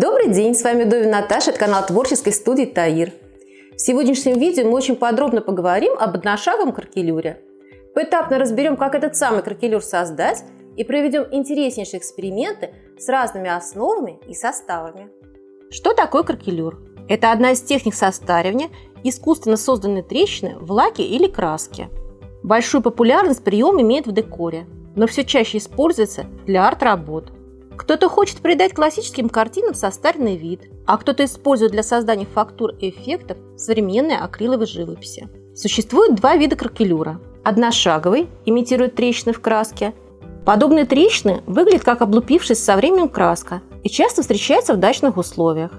Добрый день, с вами Довин Наташа, это канал творческой студии Таир. В сегодняшнем видео мы очень подробно поговорим об одношаговом кракелюре. Поэтапно разберем, как этот самый кракелюр создать и проведем интереснейшие эксперименты с разными основами и составами. Что такое кракелюр? Это одна из техник состаривания искусственно созданной трещины в лаке или краске. Большую популярность прием имеет в декоре, но все чаще используется для арт-работ. Кто-то хочет придать классическим картинам состаренный вид, а кто-то использует для создания фактур и эффектов современные акриловые живописи. Существует два вида кракелюра. Одношаговый имитирует трещины в краске. Подобные трещины выглядят как облупившись со временем краска и часто встречаются в дачных условиях.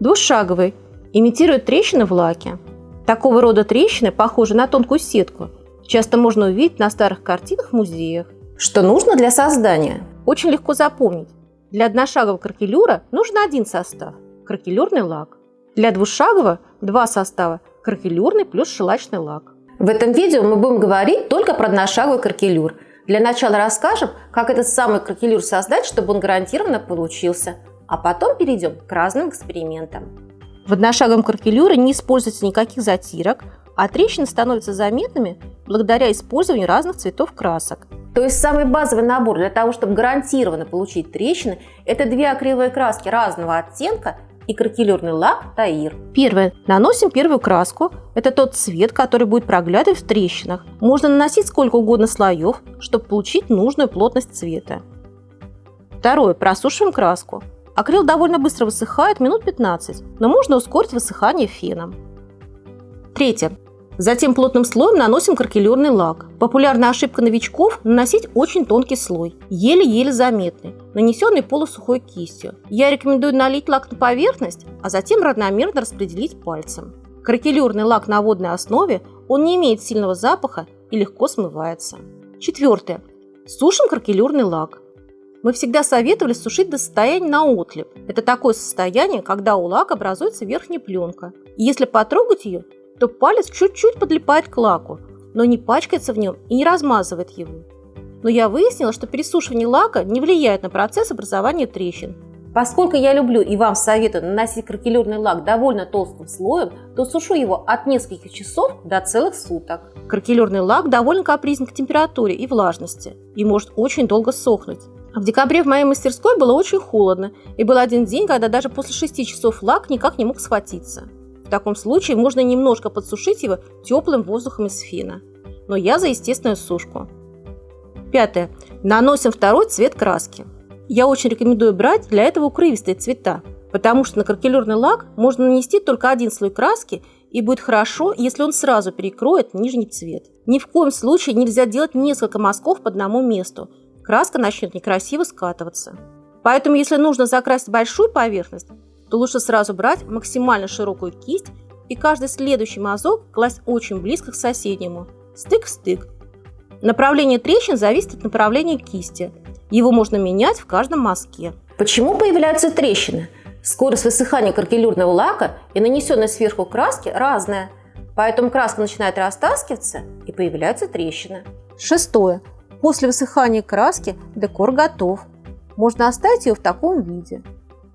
Двушаговый имитирует трещины в лаке. Такого рода трещины похожи на тонкую сетку. Часто можно увидеть на старых картинах в музеях. Что нужно для создания? Очень легко запомнить. Для одношагового кракелюра нужен один состав – кракелюрный лак. Для двушагового – два состава – кракелюрный плюс шелачный лак. В этом видео мы будем говорить только про одношаговый кракелюр. Для начала расскажем, как этот самый кракелюр создать, чтобы он гарантированно получился. А потом перейдем к разным экспериментам. В одношаговом кракелюре не используется никаких затирок, а трещины становятся заметными благодаря использованию разных цветов красок. То есть самый базовый набор для того, чтобы гарантированно получить трещины, это две акриловые краски разного оттенка и кракелюрный лак Таир. Первое. Наносим первую краску. Это тот цвет, который будет проглядывать в трещинах. Можно наносить сколько угодно слоев, чтобы получить нужную плотность цвета. Второе. Просушиваем краску. Акрил довольно быстро высыхает, минут 15, но можно ускорить высыхание феном. Третье. Затем плотным слоем наносим кракелюрный лак. Популярная ошибка новичков – наносить очень тонкий слой, еле-еле заметный, нанесенный полусухой кистью. Я рекомендую налить лак на поверхность, а затем равномерно распределить пальцем. Кракелюрный лак на водной основе, он не имеет сильного запаха и легко смывается. Четвертое. Сушим кракелюрный лак. Мы всегда советовали сушить до состояния на отлип. Это такое состояние, когда у лака образуется верхняя пленка. И если потрогать ее, то палец чуть-чуть подлипает к лаку, но не пачкается в нем и не размазывает его. Но я выяснила, что пересушивание лака не влияет на процесс образования трещин. Поскольку я люблю и вам советую наносить кракелюрный лак довольно толстым слоем, то сушу его от нескольких часов до целых суток. Кракелюрный лак довольно капризен к температуре и влажности и может очень долго сохнуть. В декабре в моей мастерской было очень холодно, и был один день, когда даже после 6 часов лак никак не мог схватиться. В таком случае можно немножко подсушить его теплым воздухом из фена. Но я за естественную сушку. Пятое. Наносим второй цвет краски. Я очень рекомендую брать для этого укрывистые цвета, потому что на кракелюрный лак можно нанести только один слой краски и будет хорошо, если он сразу перекроет нижний цвет. Ни в коем случае нельзя делать несколько мазков по одному месту. Краска начнет некрасиво скатываться. Поэтому, если нужно закрасить большую поверхность, то лучше сразу брать максимально широкую кисть и каждый следующий мазок класть очень близко к соседнему, стык в стык. Направление трещин зависит от направления кисти. Его можно менять в каждом мазке. Почему появляются трещины? Скорость высыхания каркелюрного лака и нанесенной сверху краски разная, поэтому краска начинает растаскиваться и появляются трещины. Шестое. После высыхания краски декор готов. Можно оставить ее в таком виде.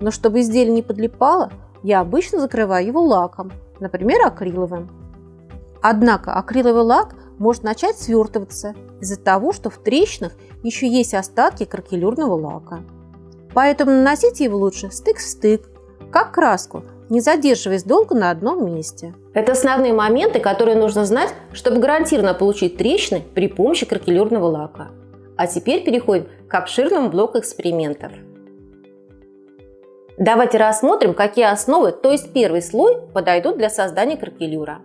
Но чтобы изделие не подлипало, я обычно закрываю его лаком, например, акриловым. Однако акриловый лак может начать свертываться из-за того, что в трещинах еще есть остатки кракелюрного лака. Поэтому наносите его лучше стык в стык, как краску, не задерживаясь долго на одном месте. Это основные моменты, которые нужно знать, чтобы гарантированно получить трещины при помощи кракелюрного лака. А теперь переходим к обширному блоку экспериментов. Давайте рассмотрим, какие основы, то есть первый слой, подойдут для создания кракелюра.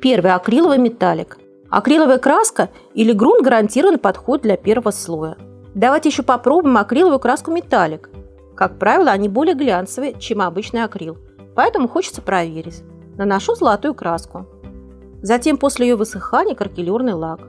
Первый – акриловый металлик. Акриловая краска или грунт гарантированно подходит для первого слоя. Давайте еще попробуем акриловую краску металлик. Как правило, они более глянцевые, чем обычный акрил, поэтому хочется проверить. Наношу золотую краску. Затем после ее высыхания кракелюрный лак.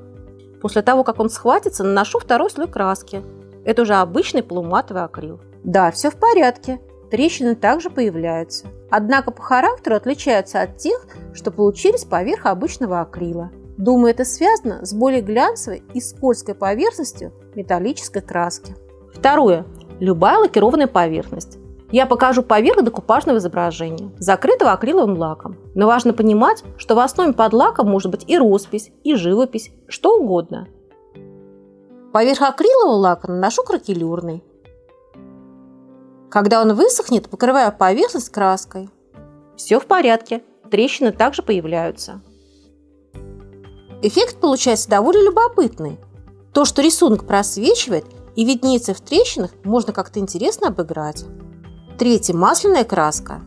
После того, как он схватится, наношу второй слой краски. Это уже обычный полуматовый акрил. Да, все в порядке трещины также появляются. Однако по характеру отличаются от тех, что получились поверх обычного акрила. Думаю, это связано с более глянцевой и скользкой поверхностью металлической краски. Второе. Любая лакированная поверхность. Я покажу поверх декупажного изображения, закрытого акриловым лаком. Но важно понимать, что в основе под лаком может быть и роспись, и живопись, что угодно. Поверх акрилового лака наношу кракелюрный. Когда он высохнет, покрываю поверхность краской. Все в порядке, трещины также появляются. Эффект получается довольно любопытный. То, что рисунок просвечивает и виднеется в трещинах, можно как-то интересно обыграть. Третье. Масляная краска.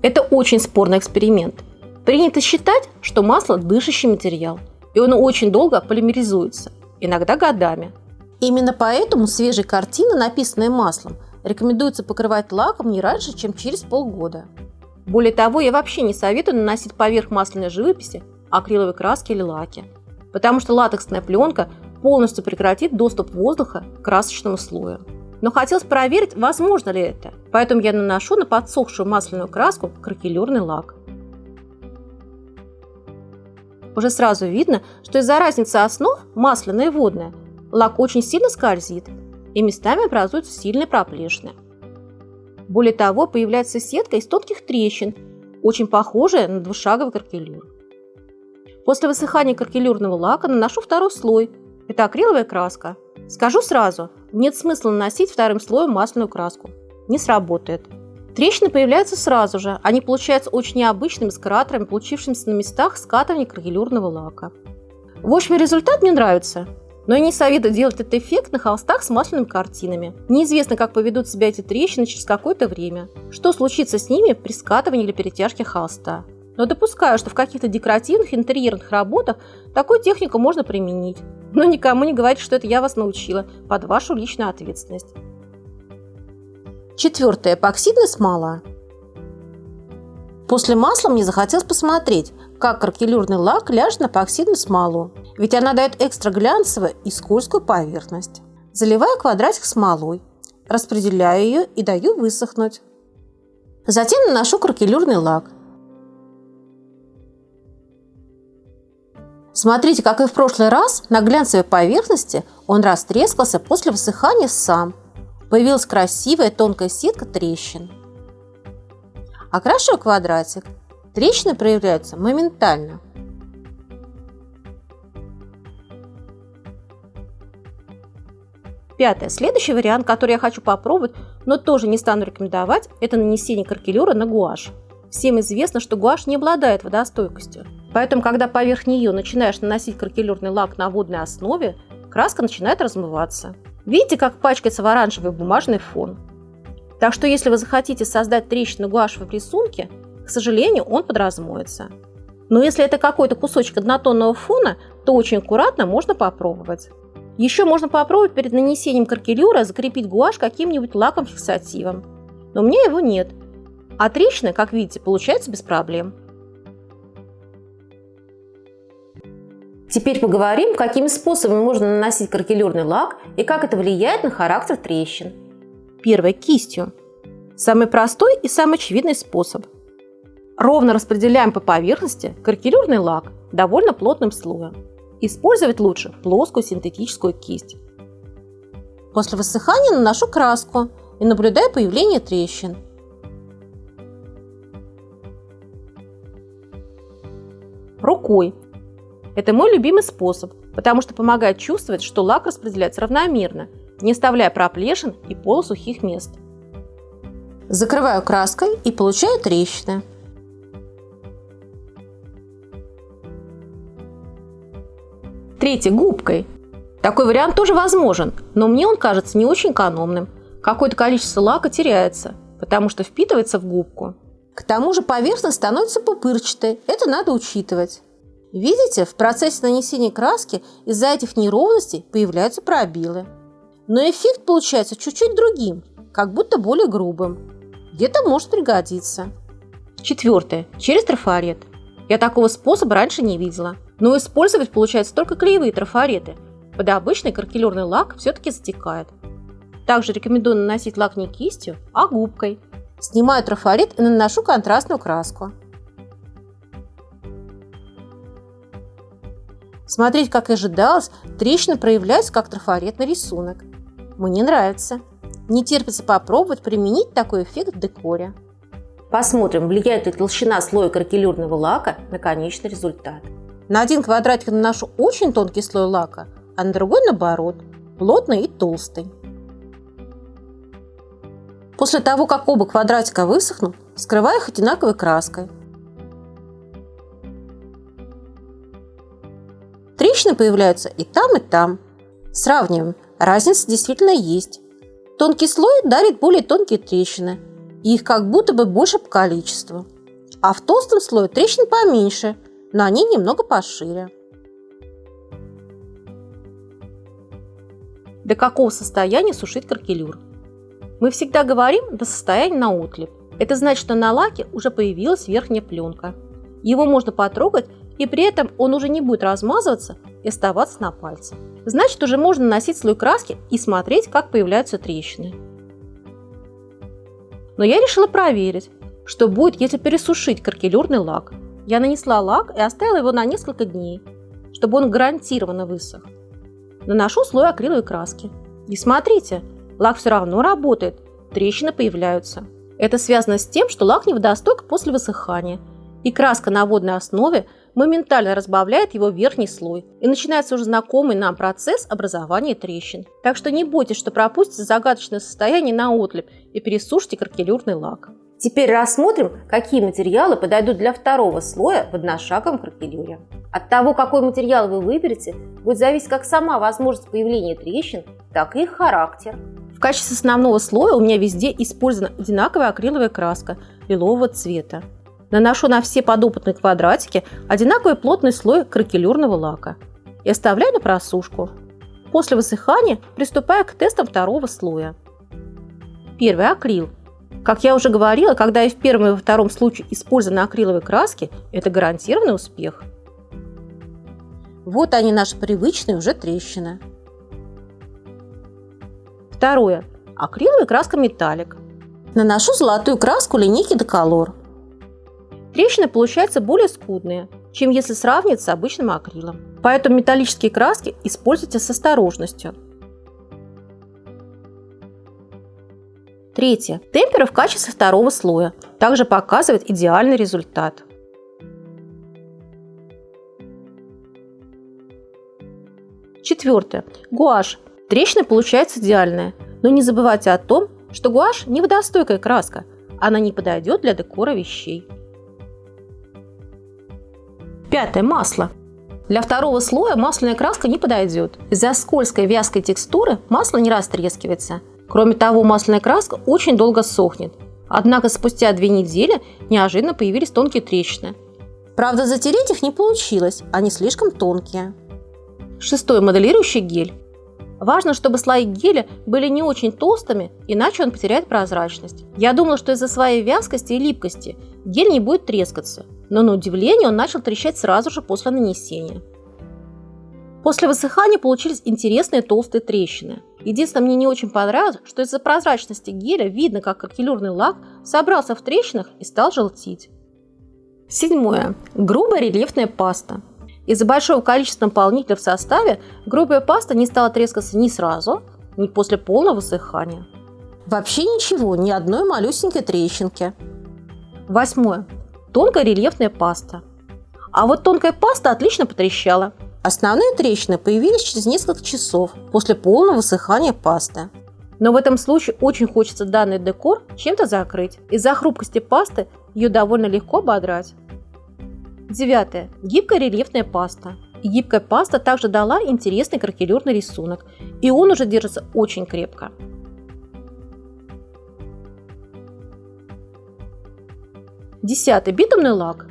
Это очень спорный эксперимент. Принято считать, что масло – дышащий материал, и он очень долго полимеризуется, иногда годами. Именно поэтому свежие картины, написанные маслом, рекомендуется покрывать лаком не раньше, чем через полгода. Более того, я вообще не советую наносить поверх масляной живописи акриловой краски или лаки, потому что латексная пленка полностью прекратит доступ воздуха к красочному слою но хотелось проверить, возможно ли это. Поэтому я наношу на подсохшую масляную краску кракелюрный лак. Уже сразу видно, что из-за разницы основ, масляная и водная, лак очень сильно скользит и местами образуются сильные проплешины. Более того, появляется сетка из тонких трещин, очень похожая на двушаговый каркелюр. После высыхания каркелюрного лака наношу второй слой. Это акриловая краска. Скажу сразу, нет смысла наносить вторым слоем масляную краску. Не сработает. Трещины появляются сразу же. Они получаются очень необычными с кратерами, получившимися на местах скатывания крагелюрного лака. В общем, результат мне нравится. Но я не советую делать этот эффект на холстах с масляными картинами. Неизвестно, как поведут себя эти трещины через какое-то время. Что случится с ними при скатывании или перетяжке холста. Но допускаю, что в каких-то декоративных интерьерных работах такую технику можно применить. Но никому не говорите, что это я вас научила, под вашу личную ответственность. Четвертое. Эпоксидная смола. После масла мне захотелось посмотреть, как каркелюрный лак ляжет на эпоксидную смолу, ведь она дает экстра глянцевую и скользкую поверхность. Заливаю квадратик смолой, распределяю ее и даю высохнуть. Затем наношу каркелюрный лак – Смотрите, как и в прошлый раз, на глянцевой поверхности он растрескался после высыхания сам. Появилась красивая тонкая сетка трещин. Окрашиваю квадратик. Трещины проявляются моментально. Пятое. Следующий вариант, который я хочу попробовать, но тоже не стану рекомендовать, это нанесение каркелюра на гуашь. Всем известно, что гуашь не обладает водостойкостью. Поэтому, когда поверх нее начинаешь наносить кракелюрный лак на водной основе, краска начинает размываться. Видите, как пачкается в оранжевый бумажный фон? Так что, если вы захотите создать трещину гуашевой рисунке, к сожалению, он подразмоется. Но если это какой-то кусочек однотонного фона, то очень аккуратно можно попробовать. Еще можно попробовать перед нанесением каркелюра закрепить гуашь каким-нибудь лаком-фиксативом. Но у меня его нет, а трещины, как видите, получаются без проблем. Теперь поговорим, какими способами можно наносить каркелюрный лак и как это влияет на характер трещин. Первое – кистью. Самый простой и самый очевидный способ. Ровно распределяем по поверхности каркелюрный лак довольно плотным слоем. Использовать лучше плоскую синтетическую кисть. После высыхания наношу краску и наблюдаю появление трещин. рукой. Это мой любимый способ, потому что помогает чувствовать, что лак распределяется равномерно, не оставляя проплешин и полусухих мест. Закрываю краской и получаю трещины. Третье – губкой. Такой вариант тоже возможен, но мне он кажется не очень экономным. Какое-то количество лака теряется, потому что впитывается в губку. К тому же поверхность становится пупырчатой, это надо учитывать. Видите, в процессе нанесения краски из-за этих неровностей появляются пробелы. Но эффект получается чуть-чуть другим, как будто более грубым. Где-то может пригодиться. Четвертое. Через трафарет. Я такого способа раньше не видела. Но использовать получается только клеевые трафареты. Под обычный каркелюрный лак все-таки затекает. Также рекомендую наносить лак не кистью, а губкой – Снимаю трафарет и наношу контрастную краску. Смотреть, как и ожидалось, трещины проявляются как трафаретный рисунок. Мне нравится. Не терпится попробовать применить такой эффект в декоре. Посмотрим, влияет ли толщина слоя кракелюрного лака на конечный результат. На один квадратик наношу очень тонкий слой лака, а на другой наоборот, плотный и толстый. После того, как оба квадратика высохнут, скрываю их одинаковой краской. Трещины появляются и там, и там. Сравниваем. Разница действительно есть. Тонкий слой дарит более тонкие трещины, и их как будто бы больше по количеству. А в толстом слое трещин поменьше, но они немного пошире. До какого состояния сушить каркелюр? Мы всегда говорим до состояния на отлип. Это значит, что на лаке уже появилась верхняя пленка. Его можно потрогать, и при этом он уже не будет размазываться и оставаться на пальце. Значит, уже можно наносить слой краски и смотреть, как появляются трещины. Но я решила проверить, что будет, если пересушить каркелюрный лак. Я нанесла лак и оставила его на несколько дней, чтобы он гарантированно высох. Наношу слой акриловой краски. И смотрите, лак все равно работает, трещины появляются. Это связано с тем, что лак не водостойк после высыхания, и краска на водной основе моментально разбавляет его верхний слой, и начинается уже знакомый нам процесс образования трещин. Так что не бойтесь, что пропустите загадочное состояние на отлип и пересушите каркелюрный лак. Теперь рассмотрим, какие материалы подойдут для второго слоя в одношаговом кракелюре. От того, какой материал вы выберете, будет зависеть как сама возможность появления трещин, так и их характер. В качестве основного слоя у меня везде использована одинаковая акриловая краска лилового цвета. Наношу на все подопытные квадратики одинаковый плотный слой кракелюрного лака и оставляю на просушку. После высыхания приступаю к тестам второго слоя. Первый акрил – как я уже говорила, когда и в первом, и во втором случае использованы акриловые краски, это гарантированный успех. Вот они наши привычные уже трещины. Второе. Акриловая краска металлик. Наношу золотую краску линейки Decolor. Трещины получаются более скудные, чем если сравнивать с обычным акрилом. Поэтому металлические краски используйте с осторожностью. Третье. Темпера в качестве второго слоя. Также показывает идеальный результат. Четвертое. Гуашь. Трещина получается идеальная. Но не забывайте о том, что гуашь не водостойкая краска. Она не подойдет для декора вещей. Пятое. Масло. Для второго слоя масляная краска не подойдет. Из-за скользкой вязкой текстуры масло не растрескивается – Кроме того, масляная краска очень долго сохнет. Однако спустя две недели неожиданно появились тонкие трещины. Правда, затереть их не получилось, они слишком тонкие. Шестой моделирующий гель. Важно, чтобы слои геля были не очень толстыми, иначе он потеряет прозрачность. Я думала, что из-за своей вязкости и липкости гель не будет трескаться, но на удивление он начал трещать сразу же после нанесения. После высыхания получились интересные толстые трещины. Единственное, мне не очень понравилось, что из-за прозрачности геля видно, как каркелюрный лак собрался в трещинах и стал желтить. Седьмое. Грубая рельефная паста. Из-за большого количества наполнителя в составе грубая паста не стала трескаться ни сразу, ни после полного высыхания. Вообще ничего, ни одной малюсенькой трещинки. Восьмое. Тонкая рельефная паста. А вот тонкая паста отлично потрещала. Основные трещины появились через несколько часов после полного высыхания пасты. Но в этом случае очень хочется данный декор чем-то закрыть. Из-за хрупкости пасты ее довольно легко ободрать. Девятое. Гибкая рельефная паста. Гибкая паста также дала интересный кракелюрный рисунок, и он уже держится очень крепко. Десятый. Битумный лак.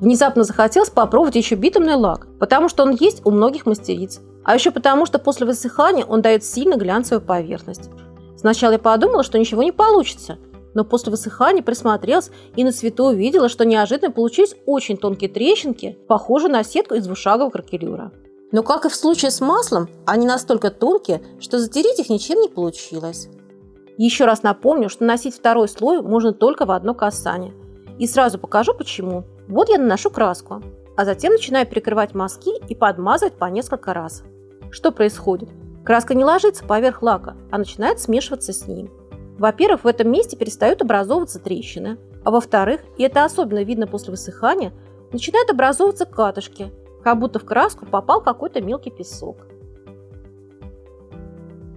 Внезапно захотелось попробовать еще битумный лак, потому что он есть у многих мастериц. А еще потому, что после высыхания он дает сильно глянцевую поверхность. Сначала я подумала, что ничего не получится, но после высыхания присмотрелась и на свету увидела, что неожиданно получились очень тонкие трещинки, похожие на сетку из двушагового кракелюра. Но как и в случае с маслом, они настолько тонкие, что затереть их ничем не получилось. Еще раз напомню, что носить второй слой можно только в одно касание. И сразу покажу почему. Вот я наношу краску, а затем начинаю прикрывать мазки и подмазывать по несколько раз. Что происходит? Краска не ложится поверх лака, а начинает смешиваться с ним. Во-первых, в этом месте перестают образовываться трещины, а во-вторых, и это особенно видно после высыхания, начинают образовываться катышки, как будто в краску попал какой-то мелкий песок.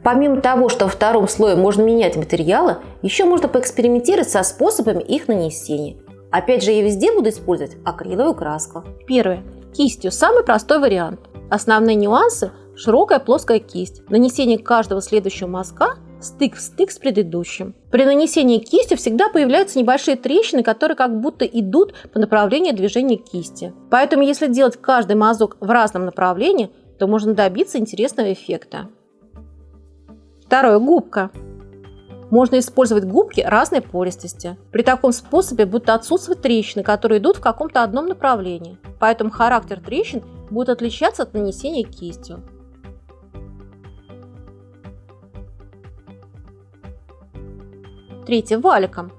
Помимо того, что во втором слое можно менять материалы, еще можно поэкспериментировать со способами их нанесения. Опять же, я везде буду использовать акриловую краску. Первое. Кистью самый простой вариант. Основные нюансы – широкая плоская кисть, нанесение каждого следующего мазка стык в стык с предыдущим. При нанесении кистью всегда появляются небольшие трещины, которые как будто идут по направлению движения кисти. Поэтому если делать каждый мазок в разном направлении, то можно добиться интересного эффекта. Второе. Губка. Можно использовать губки разной пористости. При таком способе будут отсутствовать трещины, которые идут в каком-то одном направлении. Поэтому характер трещин будет отличаться от нанесения кистью. Третье – валиком.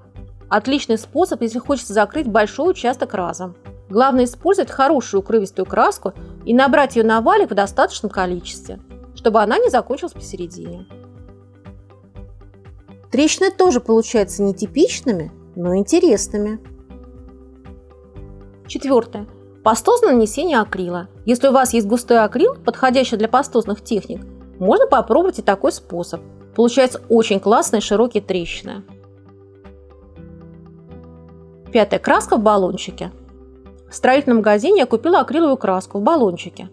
Отличный способ, если хочется закрыть большой участок разом. Главное использовать хорошую укрывистую краску и набрать ее на валик в достаточном количестве, чтобы она не закончилась посередине. Трещины тоже получаются нетипичными, но интересными. Четвертое. Пастозное нанесение акрила. Если у вас есть густой акрил, подходящий для пастозных техник, можно попробовать и такой способ. Получается очень классные широкие трещины. Пятая краска в баллончике. В строительном магазине я купила акриловую краску в баллончике.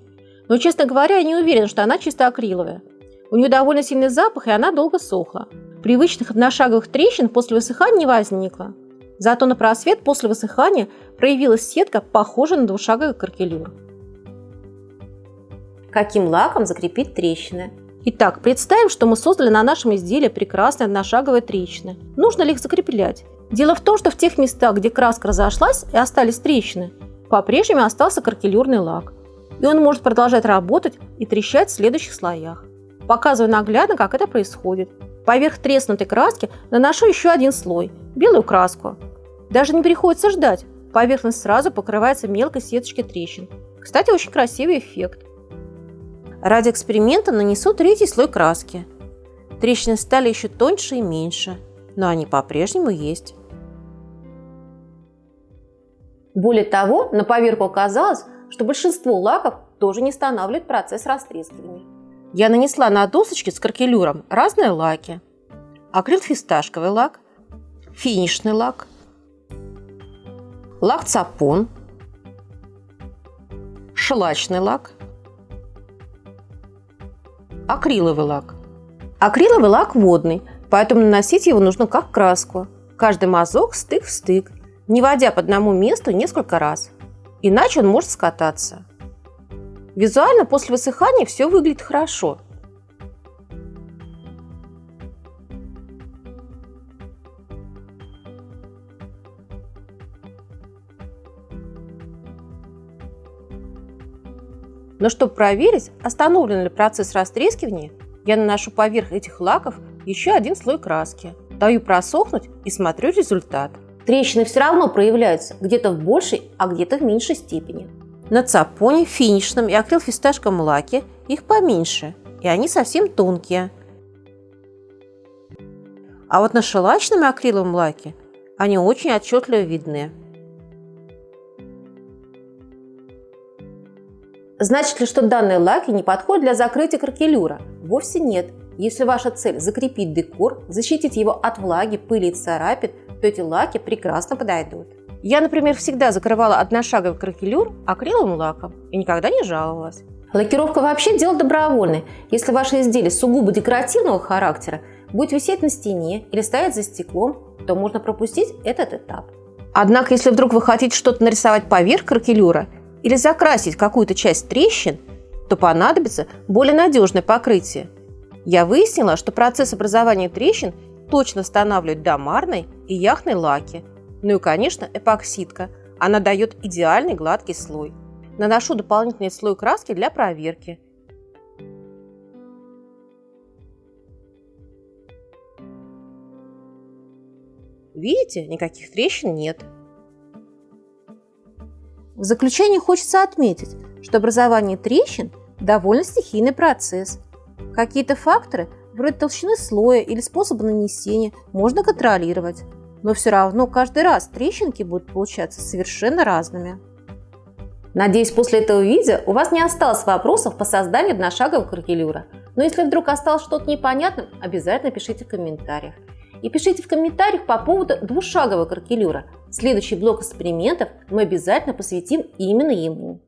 Но, честно говоря, я не уверена, что она чисто акриловая. У нее довольно сильный запах, и она долго сохла. Привычных одношаговых трещин после высыхания не возникло. Зато на просвет после высыхания проявилась сетка, похожая на двушаговый каркелюр. Каким лаком закрепить трещины? Итак, представим, что мы создали на нашем изделии прекрасные одношаговые трещины. Нужно ли их закреплять? Дело в том, что в тех местах, где краска разошлась и остались трещины, по-прежнему остался каркелюрный лак. И он может продолжать работать и трещать в следующих слоях. Показываю наглядно, как это происходит. Поверх треснутой краски наношу еще один слой – белую краску. Даже не приходится ждать, поверхность сразу покрывается мелкой сеточкой трещин. Кстати, очень красивый эффект. Ради эксперимента нанесу третий слой краски. Трещины стали еще тоньше и меньше, но они по-прежнему есть. Более того, на поверку оказалось, что большинство лаков тоже не останавливает процесс растрескивания. Я нанесла на досочки с кракелюром разные лаки. Акрил фисташковый лак, финишный лак, лак цапон, шеллачный лак, акриловый лак. Акриловый лак водный, поэтому наносить его нужно как краску. Каждый мазок стык в стык, не водя по одному месту несколько раз. Иначе он может скататься. Визуально после высыхания все выглядит хорошо. Но чтобы проверить, остановлен ли процесс растрескивания, я наношу поверх этих лаков еще один слой краски. Даю просохнуть и смотрю результат. Трещины все равно проявляются где-то в большей, а где-то в меньшей степени. На цапоне, финишном и акрилфисташковом лаке их поменьше, и они совсем тонкие. А вот на шелачном и акриловом лаке они очень отчетливо видны. Значит ли, что данные лаки не подходят для закрытия каркелюра? Вовсе нет. Если ваша цель закрепить декор, защитить его от влаги, пыли и царапин, то эти лаки прекрасно подойдут. Я, например, всегда закрывала одношаговый кракелюр акриловым лаком и никогда не жаловалась. Лакировка вообще дело добровольное. Если ваше изделие сугубо декоративного характера, будет висеть на стене или стоять за стеклом, то можно пропустить этот этап. Однако, если вдруг вы хотите что-то нарисовать поверх кракелюра или закрасить какую-то часть трещин, то понадобится более надежное покрытие. Я выяснила, что процесс образования трещин точно останавливают домарной и яхной лаки. Ну и, конечно, эпоксидка. Она дает идеальный гладкий слой. Наношу дополнительный слой краски для проверки. Видите, никаких трещин нет. В заключение хочется отметить, что образование трещин – довольно стихийный процесс – Какие-то факторы, вроде толщины слоя или способа нанесения, можно контролировать, но все равно каждый раз трещинки будут получаться совершенно разными. Надеюсь, после этого видео у вас не осталось вопросов по созданию одношагового кракелюра. Но если вдруг осталось что-то непонятным, обязательно пишите в комментариях. И пишите в комментариях по поводу двушагового кракелюра. Следующий блок экспериментов мы обязательно посвятим именно ему.